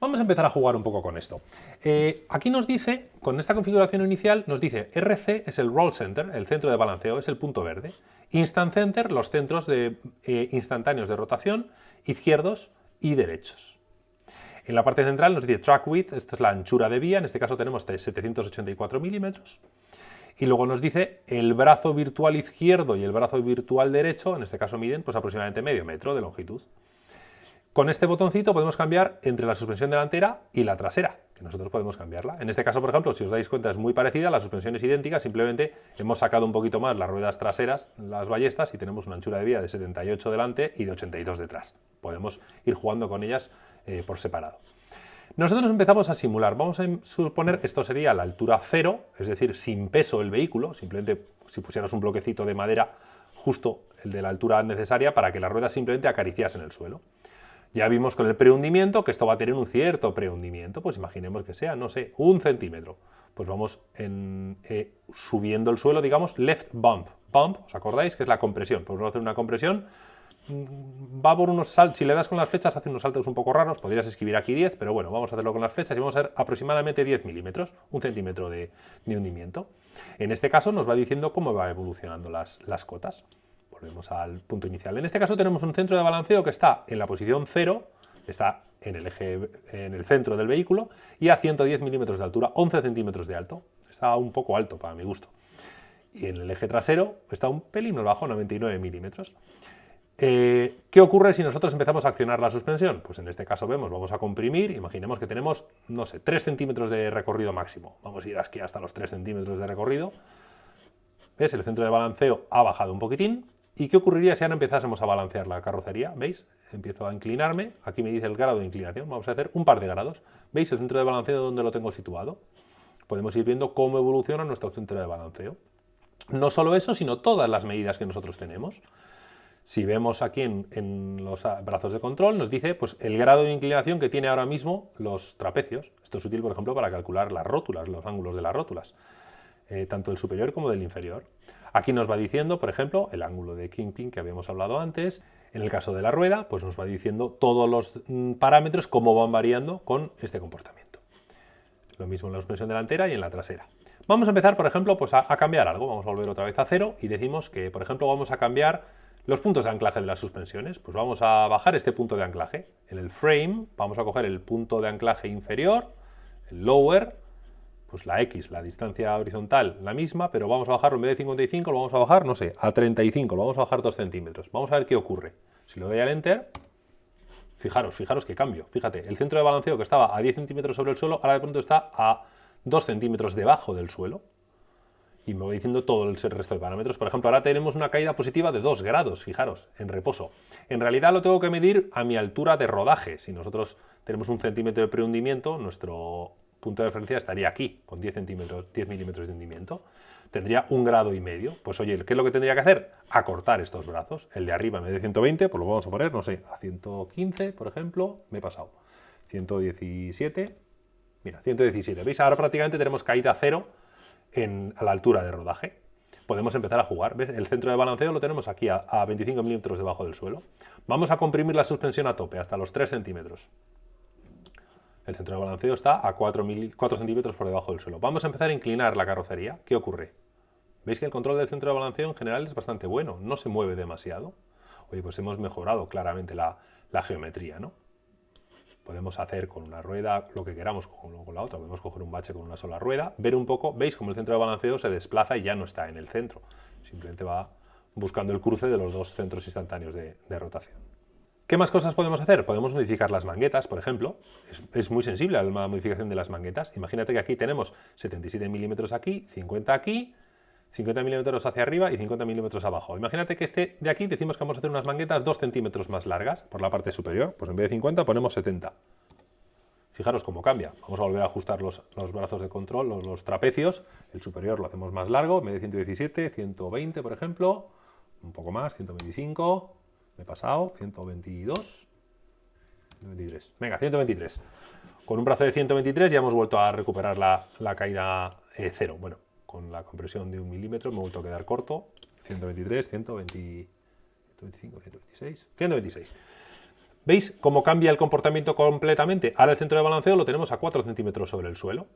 Vamos a empezar a jugar un poco con esto. Eh, aquí nos dice, con esta configuración inicial, nos dice RC es el Roll Center, el centro de balanceo, es el punto verde. Instant Center, los centros de, eh, instantáneos de rotación, izquierdos y derechos. En la parte central nos dice Track Width, esta es la anchura de vía, en este caso tenemos 784 milímetros. Y luego nos dice el brazo virtual izquierdo y el brazo virtual derecho, en este caso miden pues aproximadamente medio metro de longitud. Con este botoncito podemos cambiar entre la suspensión delantera y la trasera, que nosotros podemos cambiarla. En este caso, por ejemplo, si os dais cuenta es muy parecida, la suspensión es idéntica, simplemente hemos sacado un poquito más las ruedas traseras, las ballestas, y tenemos una anchura de vía de 78 delante y de 82 detrás. Podemos ir jugando con ellas eh, por separado. Nosotros empezamos a simular, vamos a suponer que esto sería la altura cero, es decir, sin peso el vehículo, simplemente si pusieras un bloquecito de madera justo el de la altura necesaria para que las ruedas simplemente acariciasen el suelo. Ya vimos con el prehundimiento que esto va a tener un cierto prehundimiento, pues imaginemos que sea, no sé, un centímetro. Pues vamos eh, subiendo el suelo, digamos, left bump. Bump, ¿os acordáis? Que es la compresión. Pues vamos a hacer una compresión, mm, va por unos saltos, si le das con las flechas hace unos saltos un poco raros, podrías escribir aquí 10, pero bueno, vamos a hacerlo con las flechas y vamos a hacer aproximadamente 10 milímetros, un centímetro de, hundimiento. En este caso nos va diciendo cómo va evolucionando las, las cotas. Volvemos al punto inicial. En este caso tenemos un centro de balanceo que está en la posición 0, está en el eje, en el centro del vehículo y a 110 milímetros de altura, 11 centímetros de alto. Está un poco alto para mi gusto. Y en el eje trasero está un pelín más bajo, 99 milímetros. Eh, ¿Qué ocurre si nosotros empezamos a accionar la suspensión? Pues en este caso vemos, vamos a comprimir, imaginemos que tenemos, no sé, 3 centímetros de recorrido máximo. Vamos a ir aquí hasta los 3 centímetros de recorrido. ¿Ves? El centro de balanceo ha bajado un poquitín ¿Y qué ocurriría si ahora empezásemos a balancear la carrocería? ¿Veis? Empiezo a inclinarme, aquí me dice el grado de inclinación, vamos a hacer un par de grados. ¿Veis el centro de balanceo donde lo tengo situado? Podemos ir viendo cómo evoluciona nuestro centro de balanceo. No solo eso, sino todas las medidas que nosotros tenemos. Si vemos aquí en, los brazos de control, nos dice pues, el grado de inclinación que tiene ahora mismo los trapecios. Esto es útil, por ejemplo, para calcular las rótulas, los ángulos de las rótulas, eh, tanto del superior como del inferior. Aquí nos va diciendo, por ejemplo, el ángulo de Kingpin que habíamos hablado antes. En el caso de la rueda, pues nos va diciendo todos los mm, parámetros, cómo van variando con este comportamiento. Lo mismo en la suspensión delantera y en la trasera. Vamos a empezar, por ejemplo, pues a, cambiar algo. Vamos a volver otra vez a cero y decimos que, por ejemplo, vamos a cambiar los puntos de anclaje de las suspensiones. Pues vamos a bajar este punto de anclaje. En el frame vamos a coger el punto de anclaje inferior, el lower, pues la X, la distancia horizontal, la misma, pero vamos a bajarlo en vez de 55, lo vamos a bajar, no sé, a 35, lo vamos a bajar 2 centímetros. Vamos a ver qué ocurre. Si lo doy al Enter, fijaros, fijaros qué cambio. Fíjate, el centro de balanceo que estaba a 10 centímetros sobre el suelo, ahora de pronto está a 2 centímetros debajo del suelo. Y me voy diciendo todo el resto de parámetros. Por ejemplo, ahora tenemos una caída positiva de 2 grados, fijaros, en reposo. En realidad lo tengo que medir a mi altura de rodaje. Si nosotros tenemos un centímetro de prehundimiento, nuestro punto de referencia estaría aquí, con 10, centímetros, 10 milímetros de hundimiento. Tendría un grado y medio. Pues oye, ¿qué es lo que tendría que hacer? Acortar estos brazos. El de arriba en vez de 120, pues lo vamos a poner, no sé, a 115, por ejemplo. Me he pasado. 117. Mira, 117. ¿Veis? Ahora prácticamente tenemos caída cero en, a la altura de rodaje. Podemos empezar a jugar. ¿Ves? El centro de balanceo lo tenemos aquí a, a 25 milímetros debajo del suelo. Vamos a comprimir la suspensión a tope, hasta los 3 centímetros. El centro de balanceo está a 4, centímetros por debajo del suelo. Vamos a empezar a inclinar la carrocería. ¿Qué ocurre? Veis que el control del centro de balanceo en general es bastante bueno, no se mueve demasiado. Oye, pues hemos mejorado claramente la, geometría, ¿no? Podemos hacer con una rueda lo que queramos con, la otra. Podemos coger un bache con una sola rueda, ver un poco, veis como el centro de balanceo se desplaza y ya no está en el centro. Simplemente va buscando el cruce de los dos centros instantáneos de rotación. ¿Qué más cosas podemos hacer? Podemos modificar las manguetas, por ejemplo. Es, muy sensible a la modificación de las manguetas. Imagínate que aquí tenemos 77 milímetros aquí, 50 aquí, 50 milímetros hacia arriba y 50 milímetros abajo. Imagínate que este de aquí decimos que vamos a hacer unas manguetas 2 centímetros más largas por la parte superior. Pues en vez de 50 ponemos 70. Fijaros cómo cambia. Vamos a volver a ajustar los, brazos de control, los, los, trapecios. El superior lo hacemos más largo, en vez de 117, 120 por ejemplo. Un poco más, 125 he pasado, 122, 123. Venga, 123. Con un brazo de 123 ya hemos vuelto a recuperar la, caída eh, cero. Bueno, con la compresión de un milímetro me he vuelto a quedar corto. 123, 120, 125, 126, 126. ¿Veis cómo cambia el comportamiento completamente? Ahora el centro de balanceo lo tenemos a 4 centímetros sobre el suelo.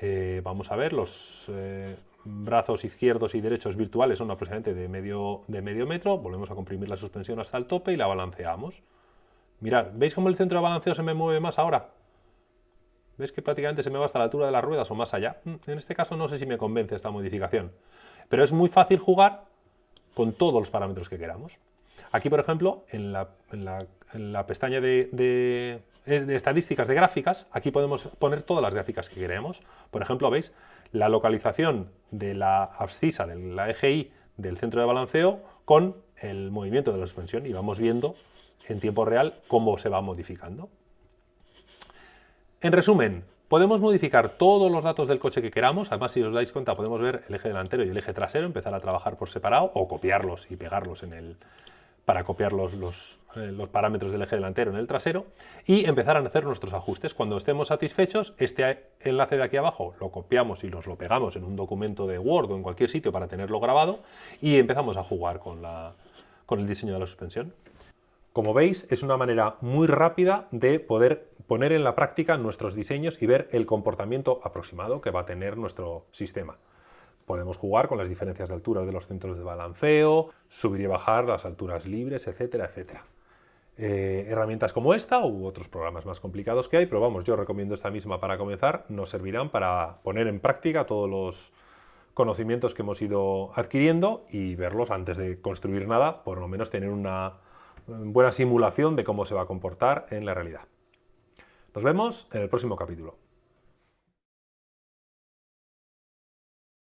Eh, vamos a ver, los eh, brazos izquierdos y derechos virtuales son aproximadamente de medio, de medio metro. Volvemos a comprimir la suspensión hasta el tope y la balanceamos. Mirad, ¿veis cómo el centro de balanceo se me mueve más ahora? ¿Ves que prácticamente se me va hasta la altura de las ruedas o más allá? Mm, en este caso no sé si me convence esta modificación. Pero es muy fácil jugar con todos los parámetros que queramos. Aquí, por ejemplo, en la, pestaña de, estadísticas de gráficas, aquí podemos poner todas las gráficas que queremos. Por ejemplo, ¿veis? La localización de la abscisa, de la EGI del centro de balanceo con el movimiento de la suspensión y vamos viendo en tiempo real cómo se va modificando. En resumen, podemos modificar todos los datos del coche que queramos, además si os dais cuenta podemos ver el eje delantero y el eje trasero, empezar a trabajar por separado o copiarlos y pegarlos en el, para copiar los, eh, los, parámetros del eje delantero en el trasero y empezar a hacer nuestros ajustes. Cuando estemos satisfechos, este enlace de aquí abajo lo copiamos y nos lo pegamos en un documento de Word o en cualquier sitio para tenerlo grabado y empezamos a jugar con, la, con el diseño de la suspensión. Como veis, es una manera muy rápida de poder poner en la práctica nuestros diseños y ver el comportamiento aproximado que va a tener nuestro sistema. Podemos jugar con las diferencias de altura de los centros de balanceo, subir y bajar las alturas libres, etcétera, etcétera. Eh, herramientas como esta u otros programas más complicados que hay, pero vamos, yo recomiendo esta misma para comenzar, nos servirán para poner en práctica todos los conocimientos que hemos ido adquiriendo y verlos antes de construir nada, por lo menos tener una buena simulación de cómo se va a comportar en la realidad. Nos vemos en el próximo capítulo.